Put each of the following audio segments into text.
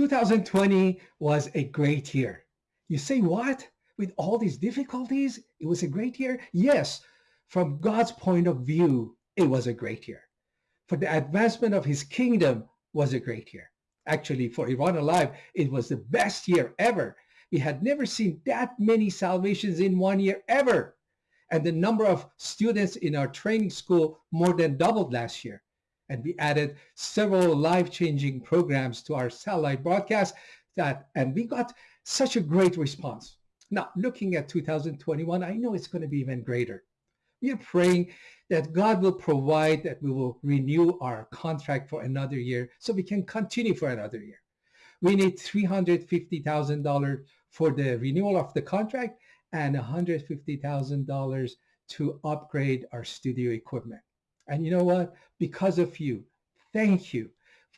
2020 was a great year. You say what? With all these difficulties, it was a great year? Yes, from God's point of view, it was a great year. For the advancement of his kingdom was a great year. Actually, for Iran Alive, it was the best year ever. We had never seen that many salvations in one year ever. And the number of students in our training school more than doubled last year and we added several life-changing programs to our satellite broadcast that and we got such a great response. Now looking at 2021 i know it's going to be even greater. We are praying that god will provide that we will renew our contract for another year so we can continue for another year. We need $350,000 for the renewal of the contract and $150,000 to upgrade our studio equipment and you know what? Because of you, thank you.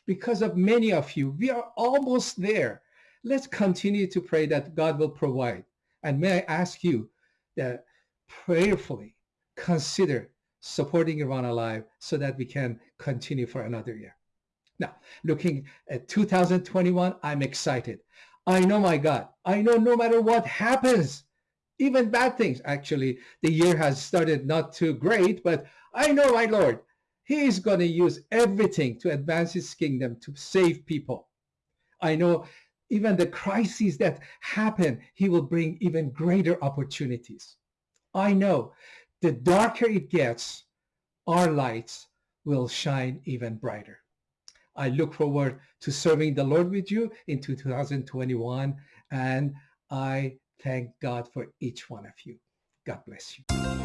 Because of many of you, we are almost there. Let's continue to pray that God will provide. And may I ask you that prayerfully consider supporting Iran Alive so that we can continue for another year. Now, looking at 2021, I'm excited. I know my God. I know no matter what happens, even bad things. Actually, the year has started not too great, but I know my Lord. He is going to use everything to advance his kingdom to save people. I know even the crises that happen, he will bring even greater opportunities. I know the darker it gets, our lights will shine even brighter. I look forward to serving the Lord with you in 2021, and I thank God for each one of you. God bless you.